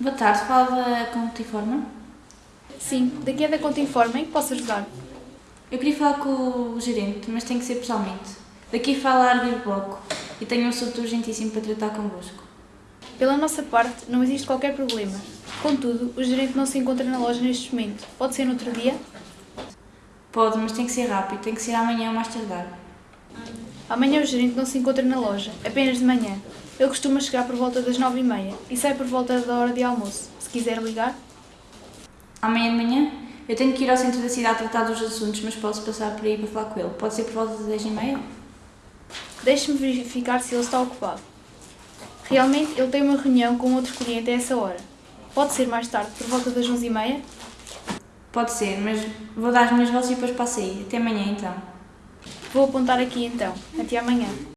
Boa tarde, fala da Contiforma. Sim, daqui é da conta informe, em que posso ajudar? Eu queria falar com o gerente, mas tem que ser pessoalmente. Daqui fala a Ardir Bloco e tenho um assunto urgentíssimo para tratar convosco. Pela nossa parte, não existe qualquer problema. Contudo, o gerente não se encontra na loja neste momento. Pode ser no outro dia? Pode, mas tem que ser rápido, tem que ser amanhã ou mais tardar. Amanhã o gerente não se encontra na loja, apenas de manhã. Ele costuma chegar por volta das nove e meia e sai por volta da hora de almoço. Se quiser ligar, Amanhã de manhã? Eu tenho que ir ao centro da cidade tratar dos assuntos, mas posso passar por aí para falar com ele. Pode ser por volta das 10 e meia? deixe-me verificar se ele está ocupado. Realmente, ele tem uma reunião com outro cliente a essa hora. Pode ser mais tarde, por volta das onze e meia? Pode ser, mas vou dar as minhas vozes e depois passo aí. Até amanhã então. Vou apontar aqui então. Até amanhã.